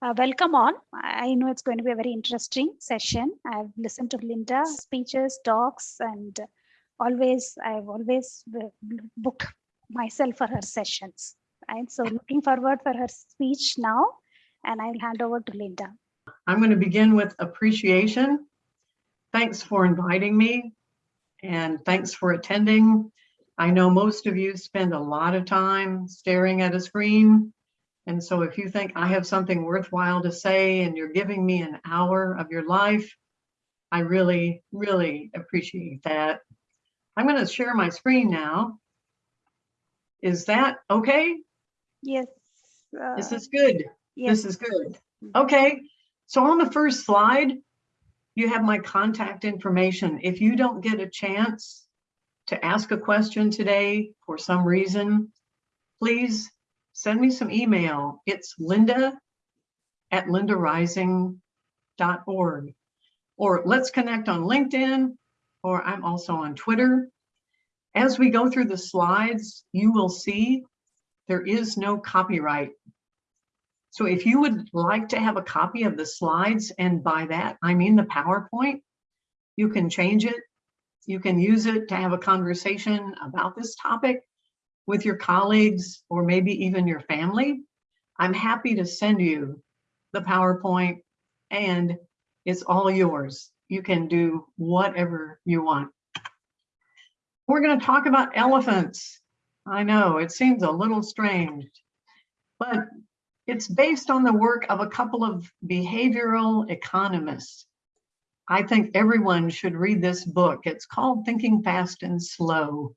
Uh, welcome on. I know it's going to be a very interesting session. I've listened to Linda speeches, talks, and always I've always booked myself for her sessions. Right. So looking forward for her speech now, and I'll hand over to Linda. I'm going to begin with appreciation. Thanks for inviting me and thanks for attending. I know most of you spend a lot of time staring at a screen. And so if you think I have something worthwhile to say and you're giving me an hour of your life, I really, really appreciate that. I'm going to share my screen now. Is that okay? Yes. Uh, this is good. Yes. This is good. Okay. So on the first slide, you have my contact information. If you don't get a chance to ask a question today for some reason, please send me some email. It's linda at lindarising.org. Or let's connect on LinkedIn, or I'm also on Twitter. As we go through the slides, you will see there is no copyright. So if you would like to have a copy of the slides, and by that, I mean the PowerPoint, you can change it you can use it to have a conversation about this topic with your colleagues or maybe even your family. I'm happy to send you the PowerPoint and it's all yours. You can do whatever you want. We're going to talk about elephants. I know it seems a little strange, but it's based on the work of a couple of behavioral economists I think everyone should read this book. It's called Thinking Fast and Slow.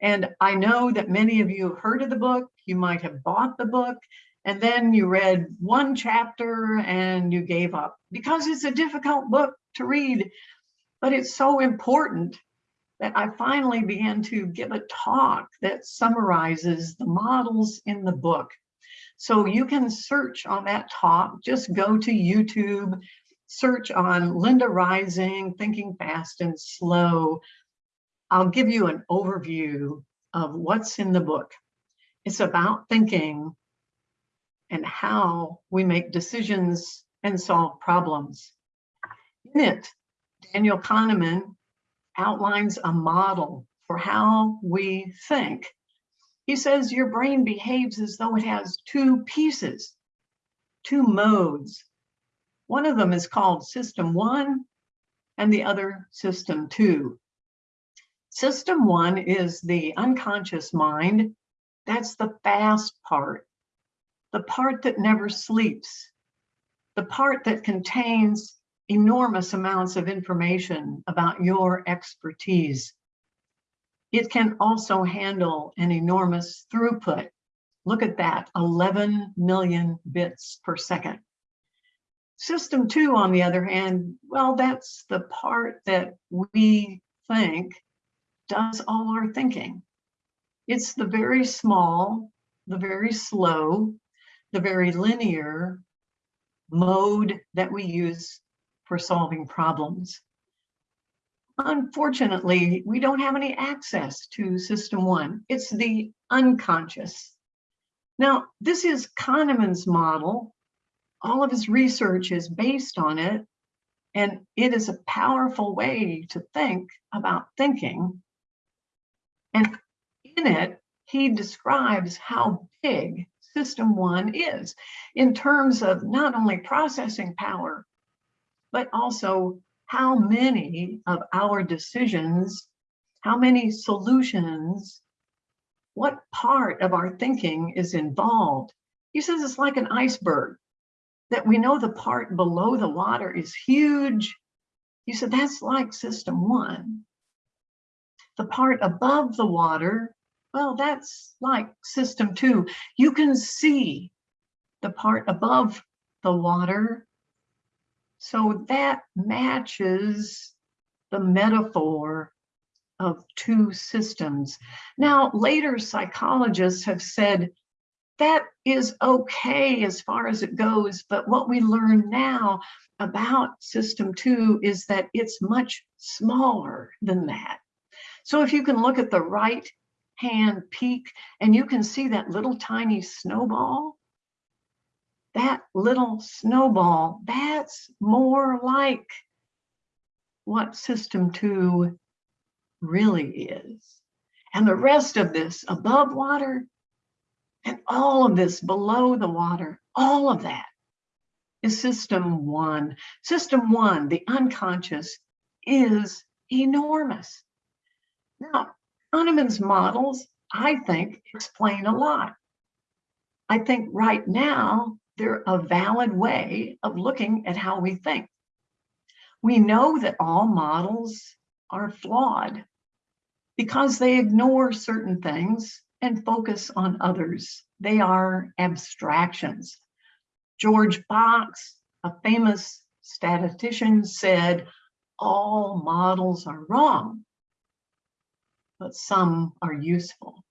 And I know that many of you have heard of the book. You might have bought the book and then you read one chapter and you gave up because it's a difficult book to read. But it's so important that I finally began to give a talk that summarizes the models in the book. So you can search on that talk, just go to YouTube search on Linda Rising, Thinking Fast and Slow. I'll give you an overview of what's in the book. It's about thinking and how we make decisions and solve problems. In it, Daniel Kahneman outlines a model for how we think. He says your brain behaves as though it has two pieces, two modes, one of them is called System 1 and the other System 2. System 1 is the unconscious mind. That's the fast part, the part that never sleeps, the part that contains enormous amounts of information about your expertise. It can also handle an enormous throughput. Look at that, 11 million bits per second. System two, on the other hand, well, that's the part that we think does all our thinking. It's the very small, the very slow, the very linear mode that we use for solving problems. Unfortunately, we don't have any access to system one. It's the unconscious. Now, this is Kahneman's model all of his research is based on it. And it is a powerful way to think about thinking. And in it, he describes how big system one is in terms of not only processing power, but also how many of our decisions, how many solutions, what part of our thinking is involved. He says it's like an iceberg that we know the part below the water is huge. He said that's like system one. The part above the water, well, that's like system two. You can see the part above the water. So that matches the metaphor of two systems. Now, later psychologists have said that is okay as far as it goes. But what we learn now about system two is that it's much smaller than that. So if you can look at the right hand peak and you can see that little tiny snowball, that little snowball, that's more like what system two really is. And the rest of this above water and all of this below the water, all of that is system one. System one, the unconscious, is enormous. Now, Kahneman's models, I think, explain a lot. I think right now, they're a valid way of looking at how we think. We know that all models are flawed because they ignore certain things and focus on others. They are abstractions. George Box, a famous statistician, said, all models are wrong, but some are useful.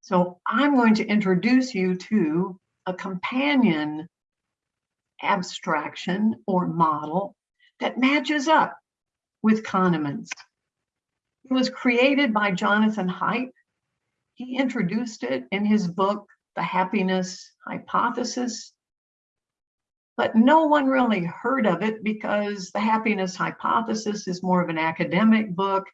So I'm going to introduce you to a companion abstraction or model that matches up with Kahneman's. It was created by Jonathan Haidt. He introduced it in his book, The Happiness Hypothesis. But no one really heard of it because The Happiness Hypothesis is more of an academic book.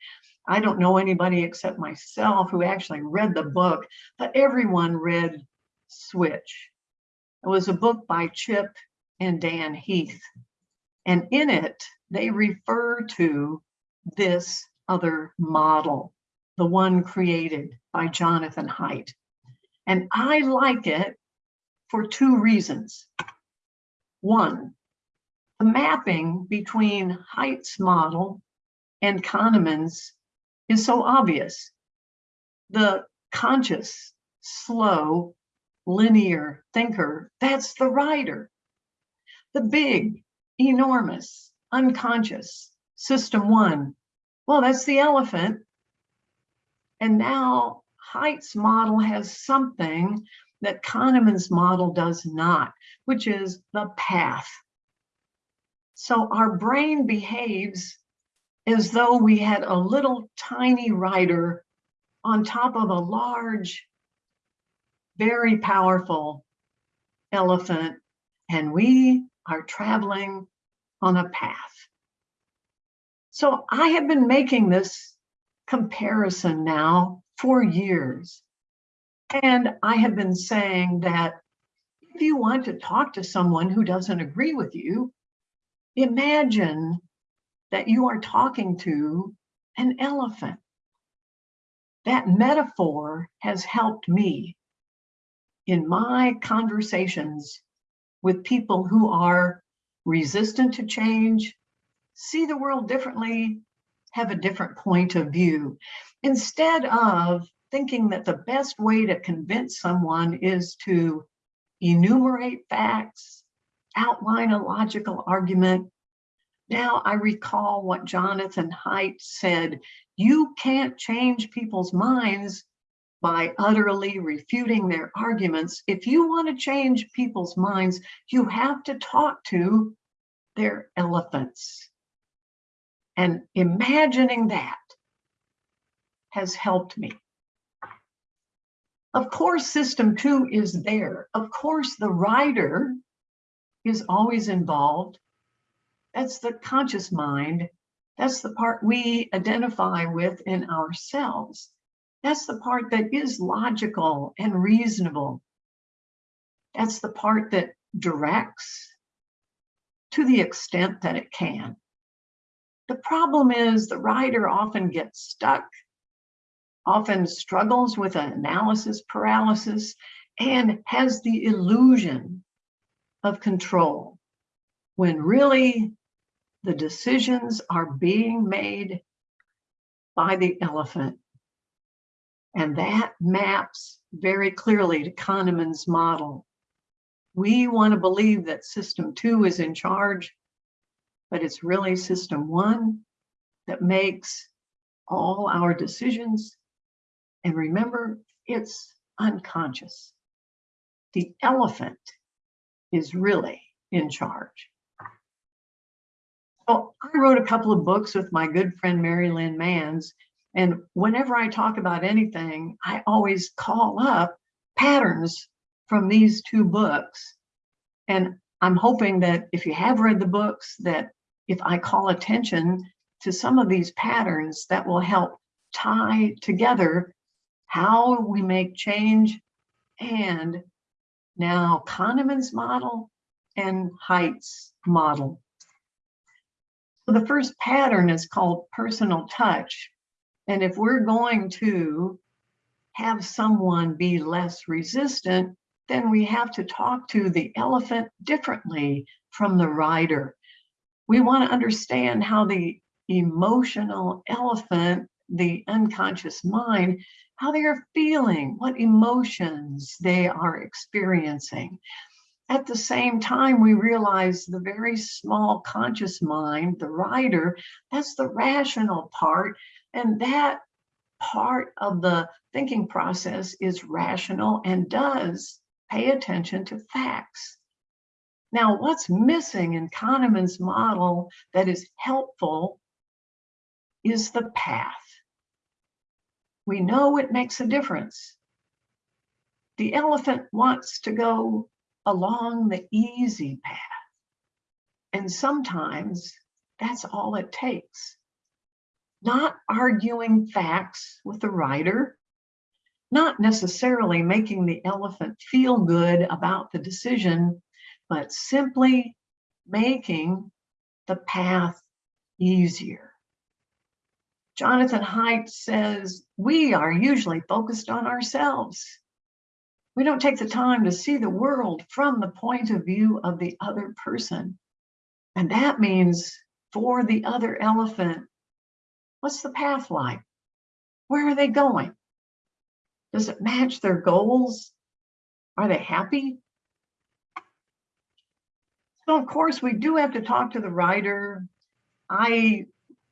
I don't know anybody except myself who actually read the book, but everyone read Switch. It was a book by Chip and Dan Heath. And in it, they refer to this other model, the one created by Jonathan Haidt. And I like it for two reasons. One, the mapping between Haidt's model and Kahneman's is so obvious. The conscious, slow, linear thinker, that's the rider. The big, enormous, unconscious, system one, well, that's the elephant. And now Haidt's model has something that Kahneman's model does not, which is the path. So our brain behaves as though we had a little tiny rider on top of a large, very powerful elephant, and we are traveling on a path. So I have been making this comparison now for years. And I have been saying that if you want to talk to someone who doesn't agree with you, imagine that you are talking to an elephant. That metaphor has helped me in my conversations with people who are resistant to change, see the world differently, have a different point of view. Instead of thinking that the best way to convince someone is to enumerate facts, outline a logical argument. Now I recall what Jonathan Haidt said, you can't change people's minds by utterly refuting their arguments. If you want to change people's minds, you have to talk to their elephants. And imagining that has helped me. Of course, system two is there. Of course, the rider is always involved. That's the conscious mind. That's the part we identify with in ourselves. That's the part that is logical and reasonable. That's the part that directs to the extent that it can. The problem is the rider often gets stuck often struggles with an analysis paralysis and has the illusion of control when really the decisions are being made by the elephant. And that maps very clearly to Kahneman's model. We want to believe that system two is in charge, but it's really system one that makes all our decisions and remember, it's unconscious. The elephant is really in charge. So I wrote a couple of books with my good friend Mary Lynn Manns. And whenever I talk about anything, I always call up patterns from these two books And I'm hoping that if you have read the books, that if I call attention to some of these patterns, that will help tie together how we make change and now Kahneman's model and Haidt's model. So the first pattern is called personal touch. And if we're going to have someone be less resistant, then we have to talk to the elephant differently from the rider. We want to understand how the emotional elephant, the unconscious mind, how they are feeling, what emotions they are experiencing. At the same time, we realize the very small conscious mind, the rider, that's the rational part. And that part of the thinking process is rational and does pay attention to facts. Now, what's missing in Kahneman's model that is helpful is the path. We know it makes a difference. The elephant wants to go along the easy path. And sometimes that's all it takes. Not arguing facts with the rider, not necessarily making the elephant feel good about the decision, but simply making the path easier. Jonathan Haidt says, we are usually focused on ourselves. We don't take the time to see the world from the point of view of the other person. And that means for the other elephant, what's the path like? Where are they going? Does it match their goals? Are they happy? So of course we do have to talk to the rider. I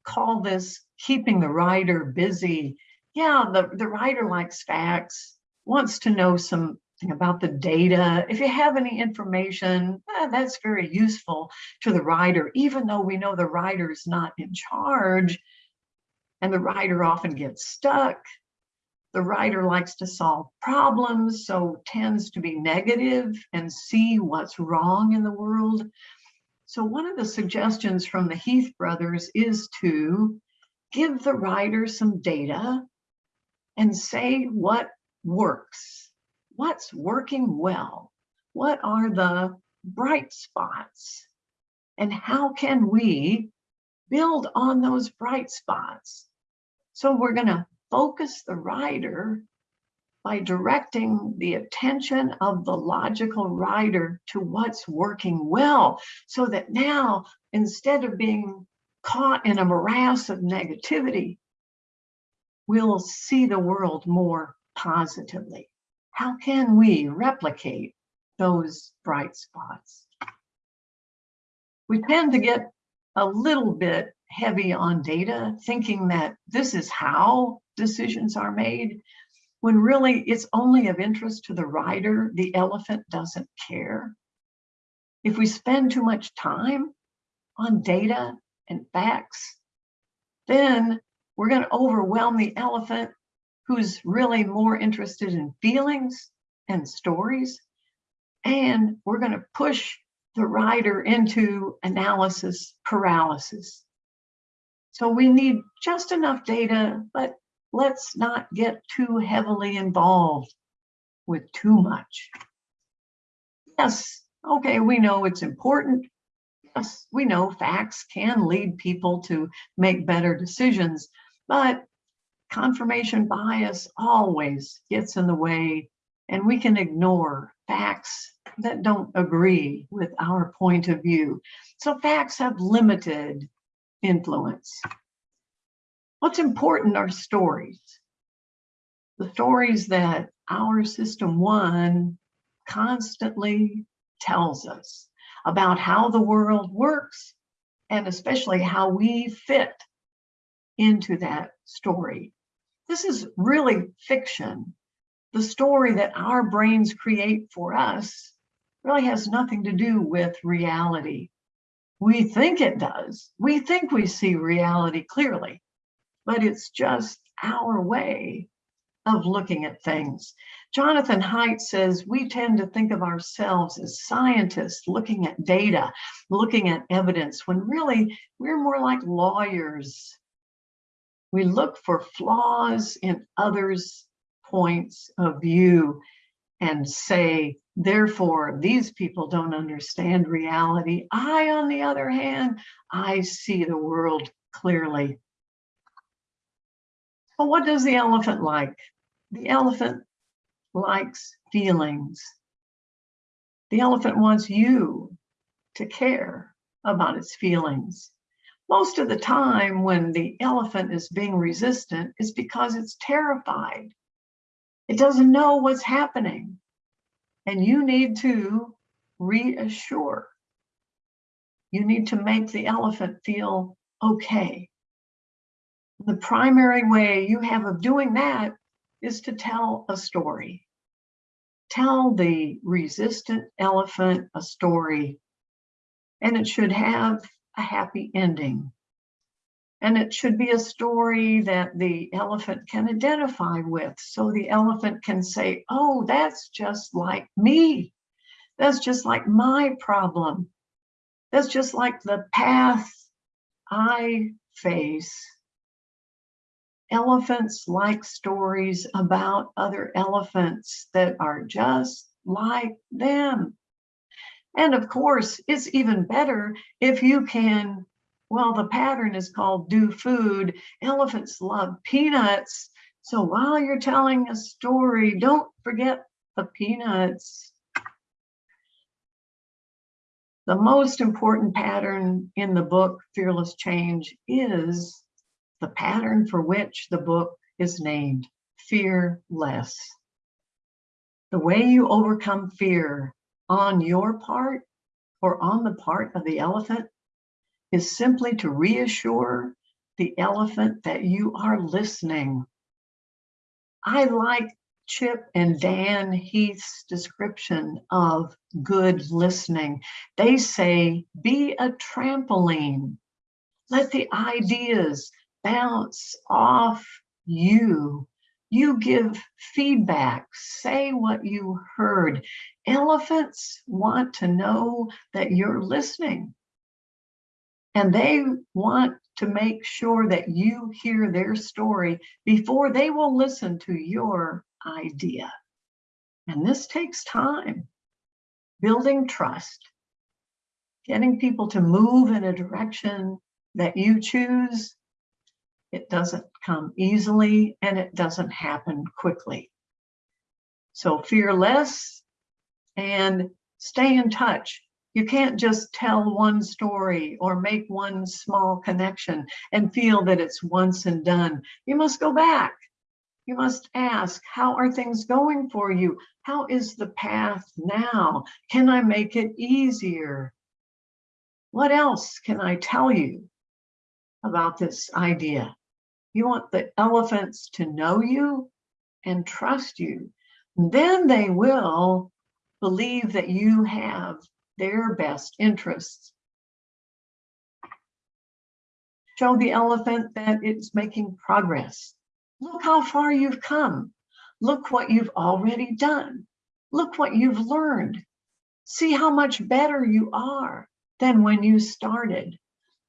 call this keeping the rider busy. Yeah, the, the rider likes facts, wants to know something about the data. If you have any information, eh, that's very useful to the rider, even though we know the rider is not in charge and the rider often gets stuck. The rider likes to solve problems, so tends to be negative and see what's wrong in the world. So one of the suggestions from the Heath brothers is to give the rider some data and say what works, what's working well, what are the bright spots, and how can we build on those bright spots. So we're going to focus the rider by directing the attention of the logical rider to what's working well so that now instead of being caught in a morass of negativity we'll see the world more positively how can we replicate those bright spots we tend to get a little bit heavy on data thinking that this is how decisions are made when really it's only of interest to the rider, the elephant doesn't care. If we spend too much time on data and facts, then we're going to overwhelm the elephant who's really more interested in feelings and stories. And we're going to push the rider into analysis paralysis. So we need just enough data, but let's not get too heavily involved with too much. Yes, okay, we know it's important. Yes, we know facts can lead people to make better decisions, but confirmation bias always gets in the way and we can ignore facts that don't agree with our point of view. So facts have limited influence. What's important are stories. The stories that our system one constantly tells us about how the world works and especially how we fit into that story. This is really fiction. The story that our brains create for us really has nothing to do with reality. We think it does. We think we see reality clearly, but it's just our way of looking at things. Jonathan Haidt says we tend to think of ourselves as scientists looking at data, looking at evidence, when really we're more like lawyers. We look for flaws in others' points of view and say, therefore, these people don't understand reality. I, on the other hand, I see the world clearly. Well, what does the elephant like? The elephant likes feelings. The elephant wants you to care about its feelings. Most of the time when the elephant is being resistant is because it's terrified. It doesn't know what's happening. And you need to reassure. You need to make the elephant feel okay. The primary way you have of doing that is to tell a story. Tell the resistant elephant a story, and it should have a happy ending. And it should be a story that the elephant can identify with. So the elephant can say, oh, that's just like me. That's just like my problem. That's just like the path I face. Elephants like stories about other elephants that are just like them. And of course, it's even better if you can, well, the pattern is called do food. Elephants love peanuts. So while you're telling a story, don't forget the peanuts. The most important pattern in the book, Fearless Change, is the pattern for which the book is named, Fear Less. The way you overcome fear on your part or on the part of the elephant is simply to reassure the elephant that you are listening. I like Chip and Dan Heath's description of good listening. They say, be a trampoline. Let the ideas bounce off you. You give feedback, say what you heard. Elephants want to know that you're listening. And they want to make sure that you hear their story before they will listen to your idea. And this takes time. Building trust, getting people to move in a direction that you choose it doesn't come easily and it doesn't happen quickly. So fear less and stay in touch. You can't just tell one story or make one small connection and feel that it's once and done. You must go back. You must ask, how are things going for you? How is the path now? Can I make it easier? What else can I tell you about this idea? You want the elephants to know you and trust you. Then they will believe that you have their best interests. Show the elephant that it's making progress. Look how far you've come. Look what you've already done. Look what you've learned. See how much better you are than when you started.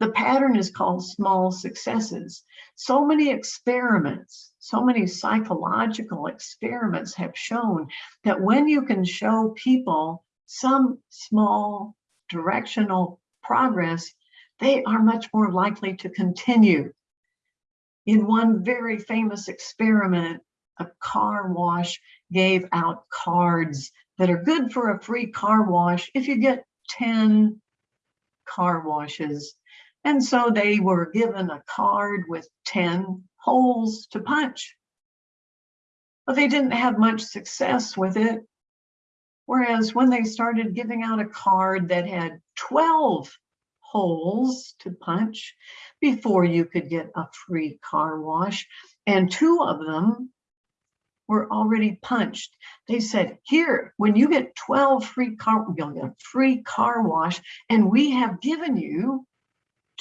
The pattern is called small successes. So many experiments, so many psychological experiments have shown that when you can show people some small directional progress, they are much more likely to continue. In one very famous experiment, a car wash gave out cards that are good for a free car wash if you get 10 car washes and so they were given a card with 10 holes to punch. But they didn't have much success with it. Whereas when they started giving out a card that had 12 holes to punch before you could get a free car wash, and two of them were already punched. They said, here, when you get 12 free car, you'll get a free car wash, and we have given you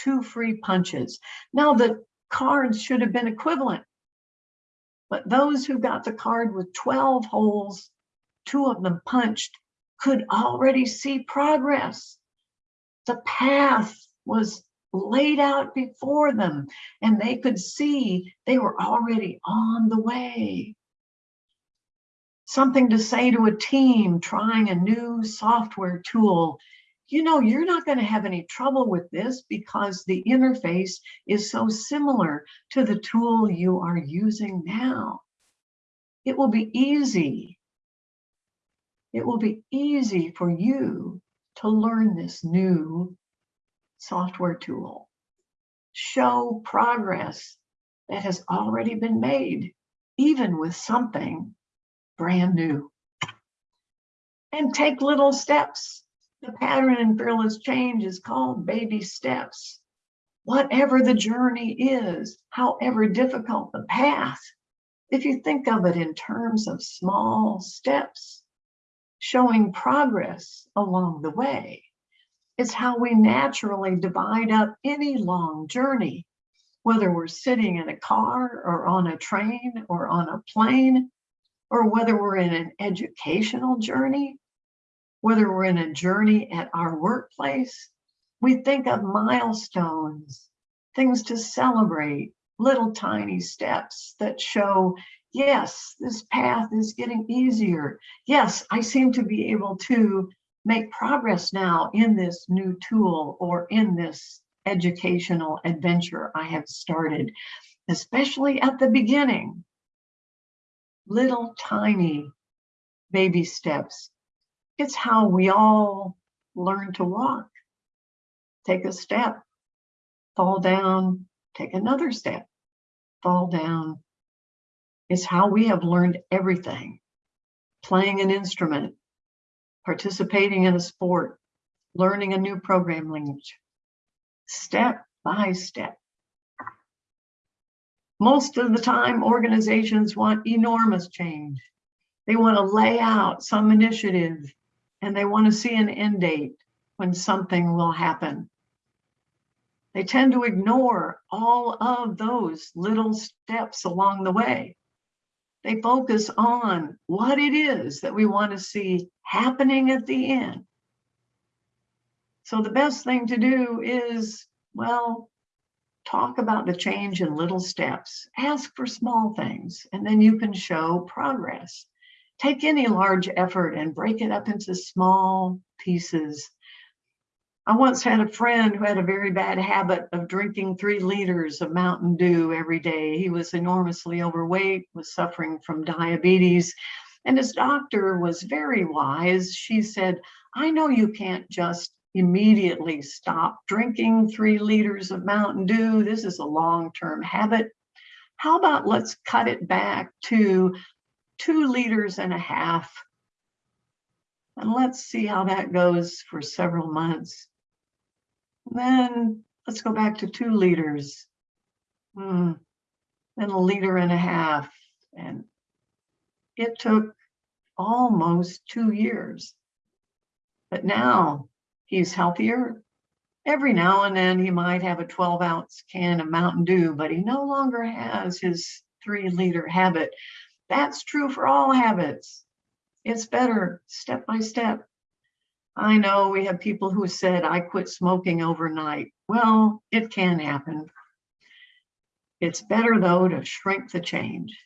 two free punches. Now the cards should have been equivalent, But those who got the card with 12 holes, two of them punched, could already see progress. The path was laid out before them and they could see they were already on the way. Something to say to a team trying a new software tool. You know, you're not going to have any trouble with this because the interface is so similar to the tool you are using now. It will be easy. It will be easy for you to learn this new software tool. Show progress that has already been made, even with something brand new. And take little steps. The pattern in fearless change is called baby steps. Whatever the journey is, however difficult the path, if you think of it in terms of small steps, showing progress along the way, it's how we naturally divide up any long journey, whether we're sitting in a car or on a train or on a plane, or whether we're in an educational journey, whether we're in a journey at our workplace, we think of milestones, things to celebrate, little tiny steps that show, yes, this path is getting easier. Yes, I seem to be able to make progress now in this new tool or in this educational adventure I have started, especially at the beginning. Little tiny baby steps. It's how we all learn to walk. Take a step, fall down, take another step, fall down. It's how we have learned everything. Playing an instrument, participating in a sport, learning a new program language, step by step. Most of the time, organizations want enormous change. They want to lay out some initiative and they want to see an end date when something will happen. They tend to ignore all of those little steps along the way. They focus on what it is that we want to see happening at the end. So the best thing to do is, well, talk about the change in little steps, ask for small things, and then you can show progress. Take any large effort and break it up into small pieces I once had a friend who had a very bad habit of drinking three liters of Mountain Dew every day. He was enormously overweight, was suffering from diabetes, and his doctor was very wise. She said, I know you can't just immediately stop drinking three liters of Mountain Dew. This is a long-term habit. How about let's cut it back to two liters and a half and let's see how that goes for several months. Then let's go back to two liters. Hmm. Then a liter and a half. And it took almost two years. But now he's healthier. Every now and then he might have a 12 ounce can of Mountain Dew, but he no longer has his three liter habit. That's true for all habits. It's better step by step. I know we have people who said, I quit smoking overnight. Well, it can happen. It's better though to shrink the change.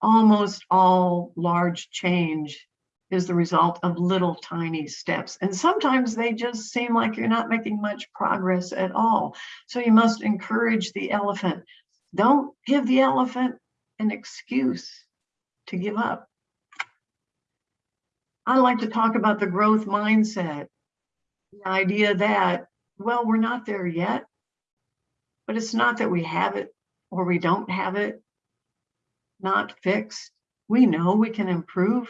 Almost all large change is the result of little tiny steps. And sometimes they just seem like you're not making much progress at all. So you must encourage the elephant. Don't give the elephant an excuse to give up. I like to talk about the growth mindset. The idea that, well, we're not there yet, but it's not that we have it or we don't have it, not fixed. We know we can improve.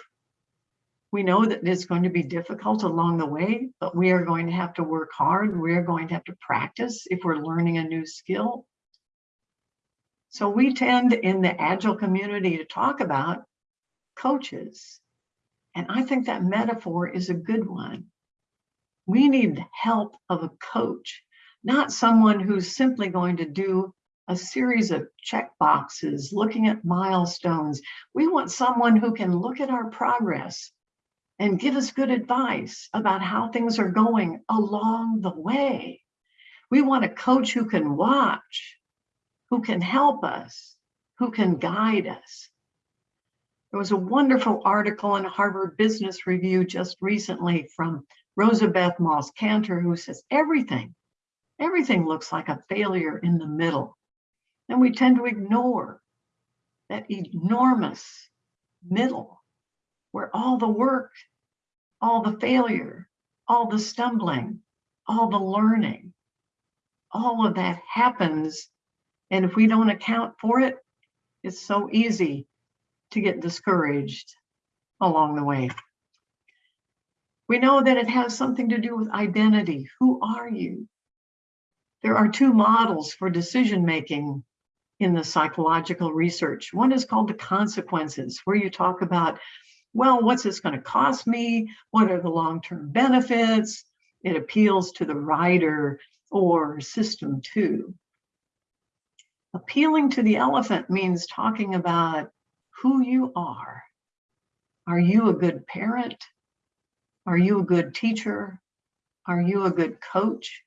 We know that it's going to be difficult along the way, but we are going to have to work hard. We are going to have to practice if we're learning a new skill. So we tend in the Agile community to talk about coaches and I think that metaphor is a good one. We need help of a coach, not someone who's simply going to do a series of check boxes, looking at milestones. We want someone who can look at our progress and give us good advice about how things are going along the way. We want a coach who can watch, who can help us, who can guide us. There was a wonderful article in Harvard Business Review just recently from Rosabeth Moss Kanter, who says everything, everything looks like a failure in the middle. And we tend to ignore that enormous middle where all the work, all the failure, all the stumbling, all the learning, all of that happens. And if we don't account for it, it's so easy to get discouraged along the way. We know that it has something to do with identity. Who are you? There are two models for decision making in the psychological research. One is called the consequences, where you talk about, well, what's this going to cost me? What are the long-term benefits? It appeals to the rider or system two. Appealing to the elephant means talking about who you are. Are you a good parent? Are you a good teacher? Are you a good coach?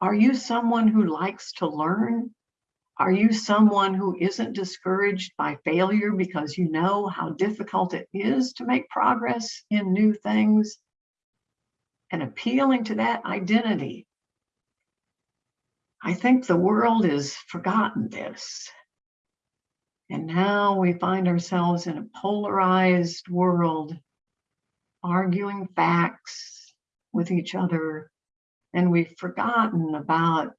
Are you someone who likes to learn? Are you someone who isn't discouraged by failure because you know how difficult it is to make progress in new things? And appealing to that identity. I think the world has forgotten this. And now we find ourselves in a polarized world, arguing facts with each other. And we've forgotten about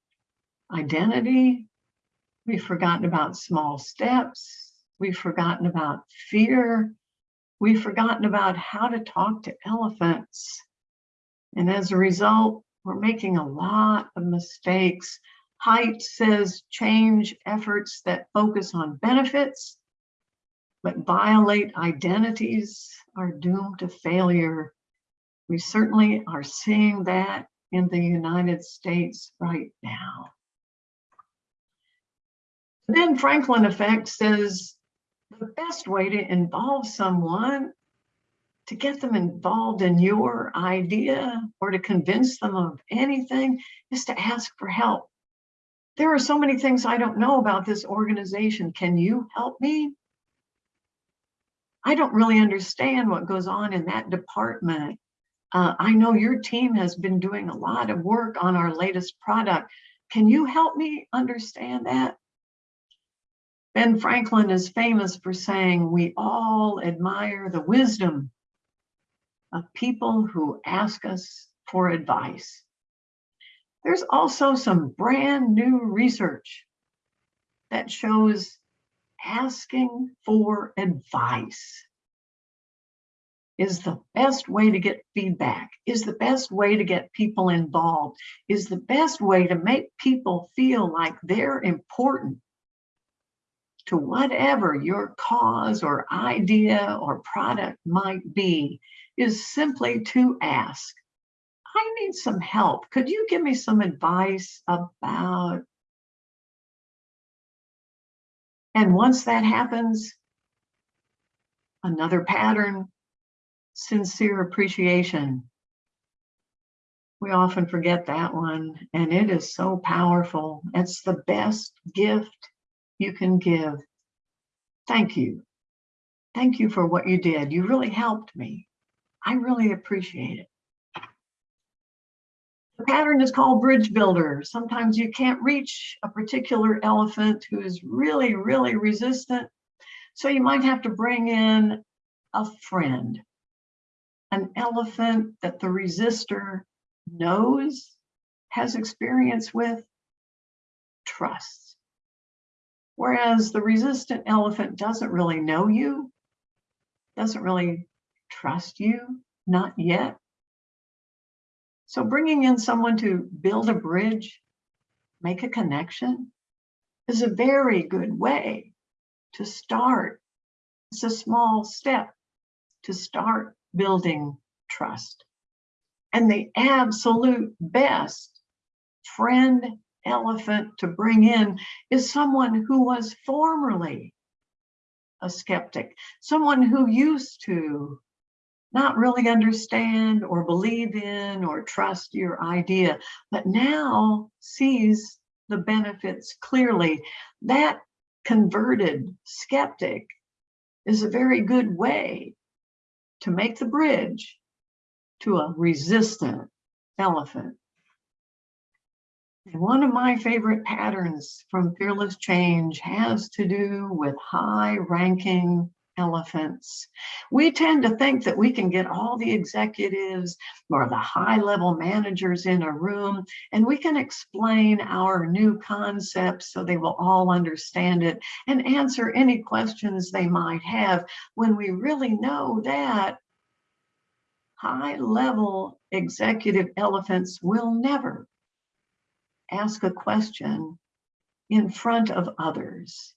identity. We've forgotten about small steps. We've forgotten about fear. We've forgotten about how to talk to elephants. And as a result, we're making a lot of mistakes Haidt says change efforts that focus on benefits, but violate identities are doomed to failure. We certainly are seeing that in the United States right now. Ben Franklin effect says the best way to involve someone to get them involved in your idea or to convince them of anything is to ask for help there are so many things I don't know about this organization. Can you help me? I don't really understand what goes on in that department. Uh, I know your team has been doing a lot of work on our latest product. Can you help me understand that? Ben Franklin is famous for saying, we all admire the wisdom of people who ask us for advice. There's also some brand new research that shows asking for advice is the best way to get feedback, is the best way to get people involved, is the best way to make people feel like they're important to whatever your cause or idea or product might be, is simply to ask I need some help. Could you give me some advice about? And once that happens, another pattern, sincere appreciation. We often forget that one, and it is so powerful. It's the best gift you can give. Thank you. Thank you for what you did. You really helped me. I really appreciate it. The pattern is called bridge builder. Sometimes you can't reach a particular elephant who is really, really resistant. So you might have to bring in a friend, an elephant that the resistor knows, has experience with, trusts. Whereas the resistant elephant doesn't really know you, doesn't really trust you, not yet. So bringing in someone to build a bridge, make a connection is a very good way to start. It's a small step to start building trust. And the absolute best friend elephant to bring in is someone who was formerly a skeptic, someone who used to not really understand or believe in or trust your idea, but now sees the benefits clearly. That converted skeptic is a very good way to make the bridge to a resistant elephant. And one of my favorite patterns from Fearless Change has to do with high ranking elephants. We tend to think that we can get all the executives or the high level managers in a room and we can explain our new concepts so they will all understand it and answer any questions they might have when we really know that high level executive elephants will never ask a question in front of others.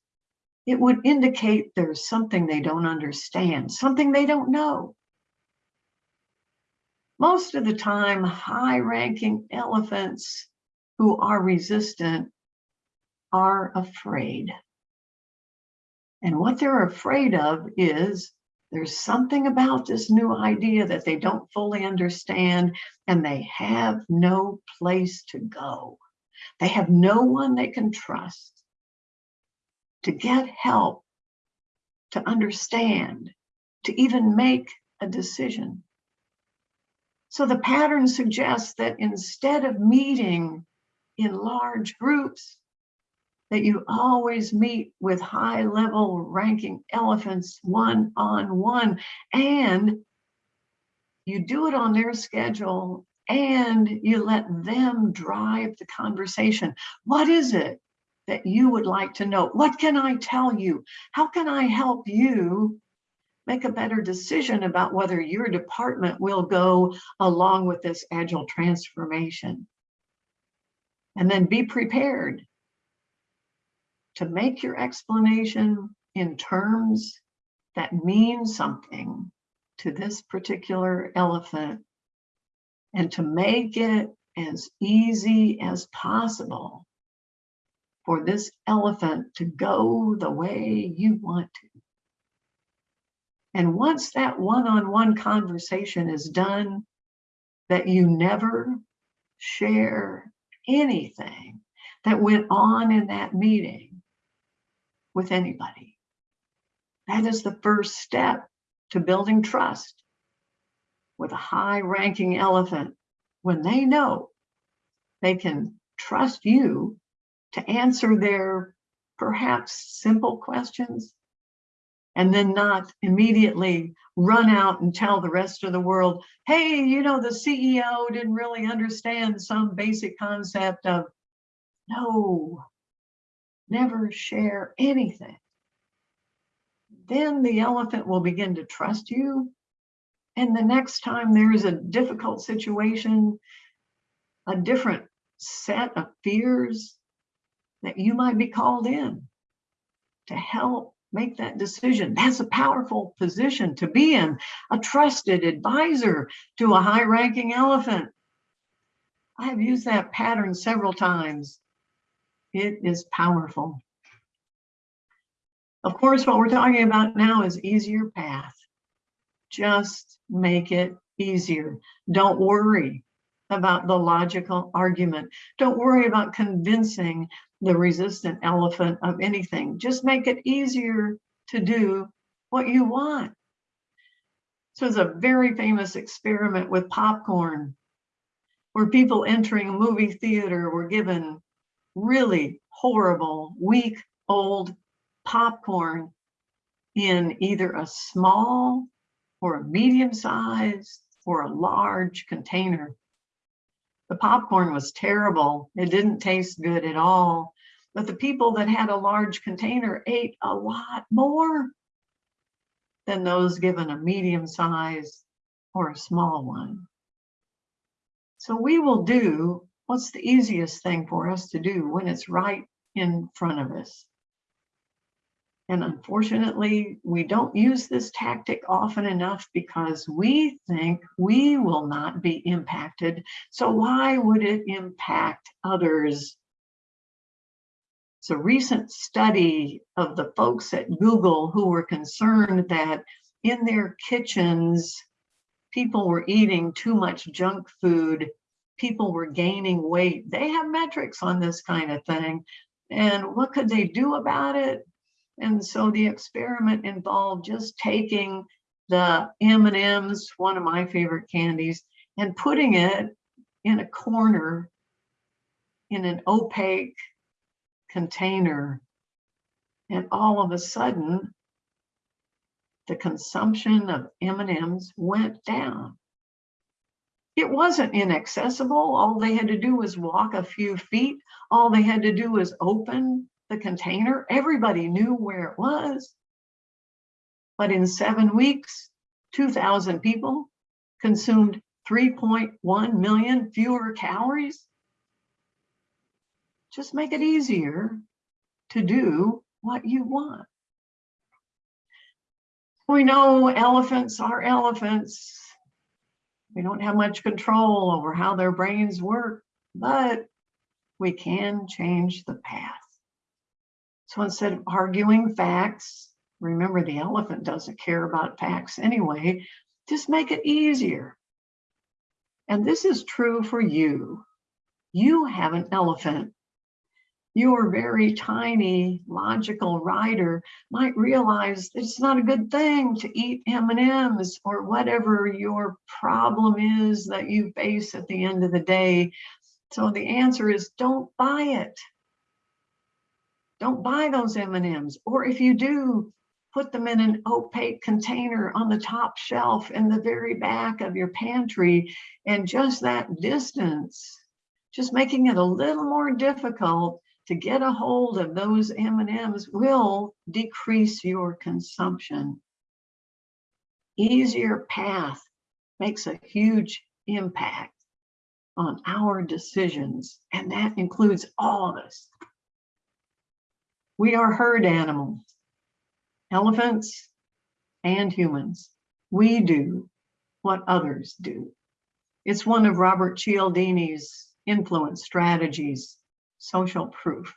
It would indicate there's something they don't understand, something they don't know. Most of the time, high ranking elephants who are resistant are afraid. And what they're afraid of is there's something about this new idea that they don't fully understand and they have no place to go. They have no one they can trust to get help, to understand, to even make a decision. So the pattern suggests that instead of meeting in large groups, that you always meet with high level ranking elephants one on one and you do it on their schedule and you let them drive the conversation. What is it that you would like to know? What can I tell you? How can I help you make a better decision about whether your department will go along with this agile transformation? And then be prepared to make your explanation in terms that mean something to this particular elephant and to make it as easy as possible for this elephant to go the way you want to. And once that one-on-one -on -one conversation is done, that you never share anything that went on in that meeting with anybody. That is the first step to building trust with a high ranking elephant when they know they can trust you to answer their perhaps simple questions and then not immediately run out and tell the rest of the world, hey, you know, the CEO didn't really understand some basic concept of no, never share anything. Then the elephant will begin to trust you and the next time there is a difficult situation, a different set of fears that you might be called in to help make that decision. That's a powerful position to be in, a trusted advisor to a high ranking elephant. I have used that pattern several times. It is powerful. Of course, what we're talking about now is easier path. Just make it easier. Don't worry about the logical argument. Don't worry about convincing the resistant elephant of anything. Just make it easier to do what you want. So it's a very famous experiment with popcorn where people entering a movie theater were given really horrible, week old popcorn in either a small or a medium size or a large container. The popcorn was terrible. It didn't taste good at all. But the people that had a large container ate a lot more than those given a medium size or a small one. So we will do what's the easiest thing for us to do when it's right in front of us. And unfortunately, we don't use this tactic often enough because we think we will not be impacted. So why would it impact others It's a recent study of the folks at Google who were concerned that in their kitchens, people were eating too much junk food, people were gaining weight. They have metrics on this kind of thing. And what could they do about it? And so the experiment involved just taking the M&Ms, one of my favorite candies, and putting it in a corner in an opaque container. And all of a sudden, the consumption of M&Ms went down. It wasn't inaccessible. All they had to do was walk a few feet. All they had to do was open the container. Everybody knew where it was. But in seven weeks, 2,000 people consumed 3.1 million fewer calories. Just make it easier to do what you want. We know elephants are elephants. We don't have much control over how their brains work, but we can change the path. So instead of arguing facts, remember the elephant doesn't care about facts anyway, just make it easier. And this is true for you. You have an elephant your very tiny logical rider might realize it's not a good thing to eat M&Ms or whatever your problem is that you face at the end of the day. So the answer is don't buy it. Don't buy those M&Ms. Or if you do, put them in an opaque container on the top shelf in the very back of your pantry. And just that distance, just making it a little more difficult to get a hold of those M&Ms will decrease your consumption. Easier path makes a huge impact on our decisions, and that includes all of us. We are herd animals, elephants and humans. We do what others do. It's one of Robert Cialdini's influence strategies social proof.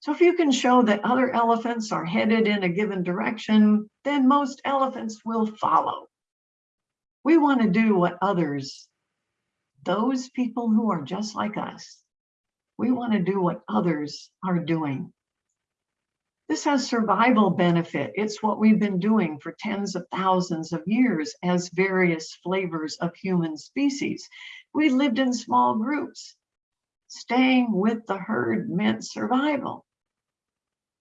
So if you can show that other elephants are headed in a given direction, then most elephants will follow. We want to do what others, those people who are just like us, we want to do what others are doing. This has survival benefit. It's what we've been doing for tens of thousands of years as various flavors of human species. We lived in small groups staying with the herd meant survival.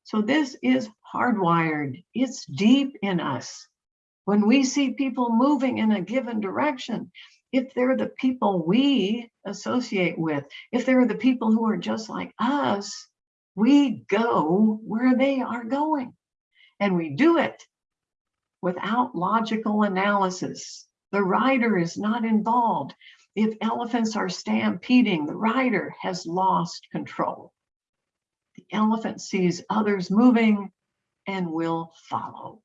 So this is hardwired. It's deep in us. When we see people moving in a given direction, if they're the people we associate with, if they're the people who are just like us, we go where they are going. And we do it without logical analysis. The rider is not involved. If elephants are stampeding, the rider has lost control. The elephant sees others moving and will follow.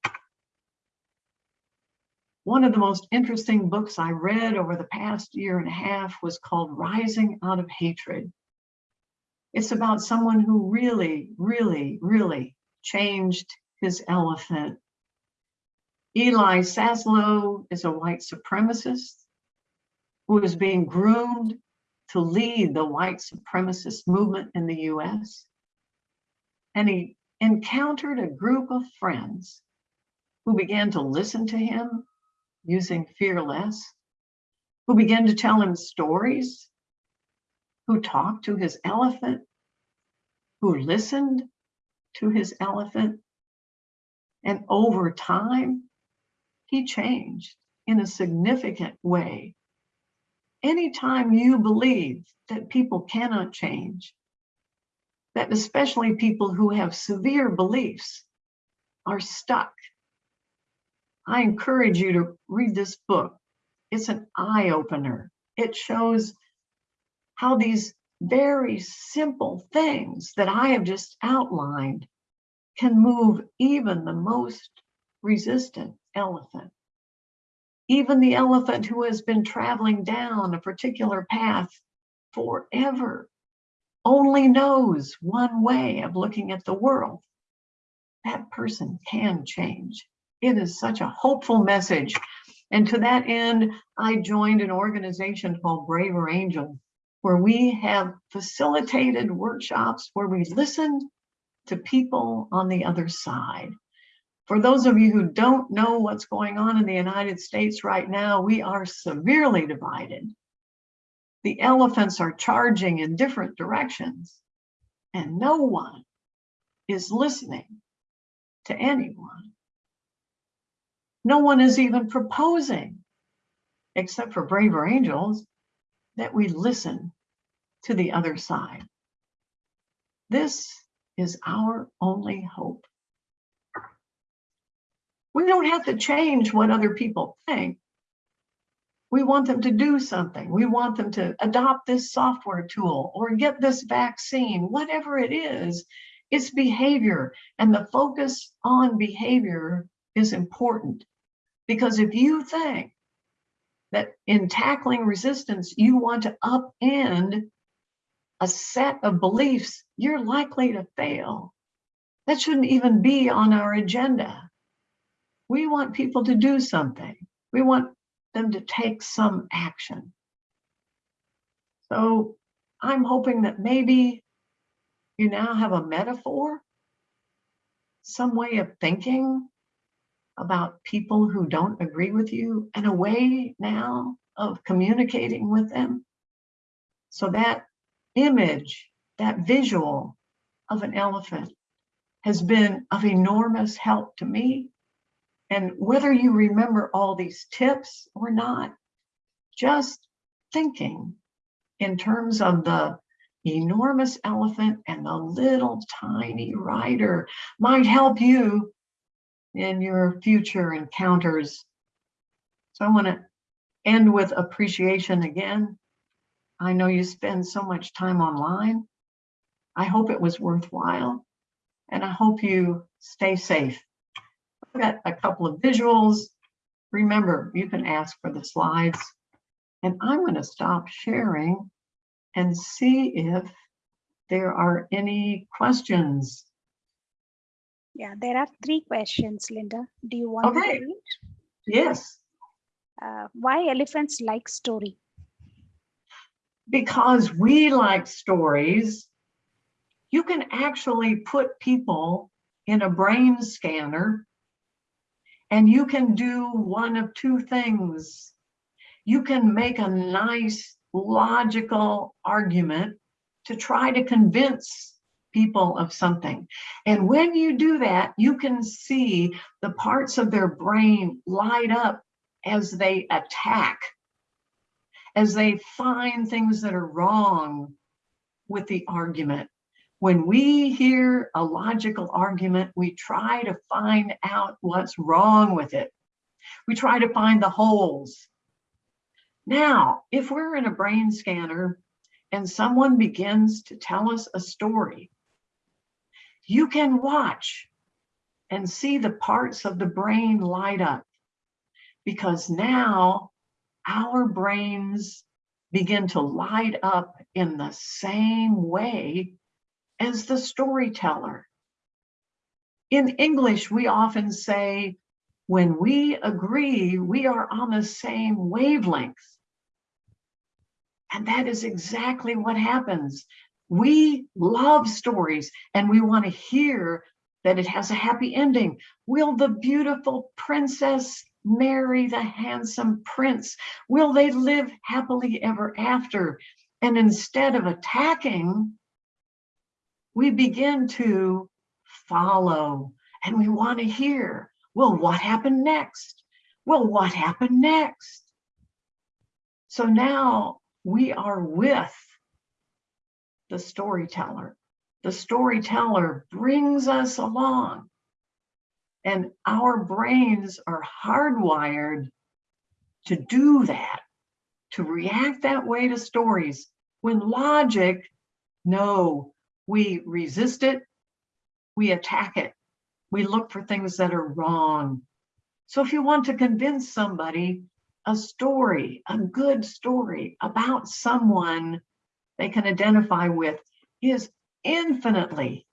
One of the most interesting books I read over the past year and a half was called Rising Out of Hatred. It's about someone who really, really, really changed his elephant. Eli Saslow is a white supremacist who is being groomed to lead the white supremacist movement in the US. And he encountered a group of friends who began to listen to him using fearless, who began to tell him stories, who talked to his elephant, who listened to his elephant. And over time, he changed in a significant way anytime you believe that people cannot change, that especially people who have severe beliefs are stuck, I encourage you to read this book. It's an eye opener. It shows how these very simple things that I have just outlined can move even the most resistant elephant. Even the elephant who has been traveling down a particular path forever only knows one way of looking at the world, that person can change. It is such a hopeful message. And to that end, I joined an organization called Braver Angel, where we have facilitated workshops where we listen to people on the other side. For those of you who don't know what's going on in the United States right now, we are severely divided. The elephants are charging in different directions, and no one is listening to anyone. No one is even proposing, except for braver angels, that we listen to the other side. This is our only hope. We don't have to change what other people think. We want them to do something. We want them to adopt this software tool or get this vaccine, whatever it is, it's behavior. And the focus on behavior is important because if you think that in tackling resistance, you want to upend a set of beliefs, you're likely to fail. That shouldn't even be on our agenda. We want people to do something. We want them to take some action. So I'm hoping that maybe you now have a metaphor, some way of thinking about people who don't agree with you and a way now of communicating with them. So that image, that visual of an elephant has been of enormous help to me. And whether you remember all these tips or not, just thinking in terms of the enormous elephant and the little tiny rider might help you in your future encounters. So I want to end with appreciation again. I know you spend so much time online. I hope it was worthwhile and I hope you stay safe. I've got a couple of visuals. Remember, you can ask for the slides and I'm going to stop sharing and see if there are any questions. Yeah, there are three questions, Linda. Do you want Okay. to read? Yes, Uh, why elephants like story? Because we like stories, you can actually put people in a brain scanner and you can do one of two things. You can make a nice logical argument to try to convince people of something. And when you do that, you can see the parts of their brain light up as they attack as they find things that are wrong with the argument. When we hear a logical argument, we try to find out what's wrong with it. We try to find the holes. Now, if we're in a brain scanner and someone begins to tell us a story, you can watch and see the parts of the brain light up because now our brains begin to light up in the same way as the storyteller. In English, we often say, when we agree, we are on the same wavelength. And that is exactly what happens. We love stories and we want to hear that it has a happy ending. Will the beautiful princess marry the handsome prince? Will they live happily ever after? And instead of attacking, we begin to follow and we want to hear, well, what happened next? Well, what happened next? So now we are with the storyteller. The storyteller brings us along and our brains are hardwired to do that, to react that way to stories. When logic, no, we resist it, we attack it, we look for things that are wrong. So if you want to convince somebody a story, a good story about someone they can identify with, is infinitely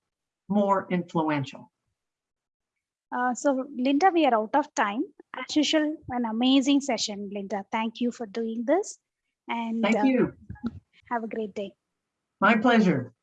more influential. Uh, so Linda, we are out of time. As usual, an amazing session, Linda. Thank you for doing this and Thank uh, you. have a great day. My pleasure.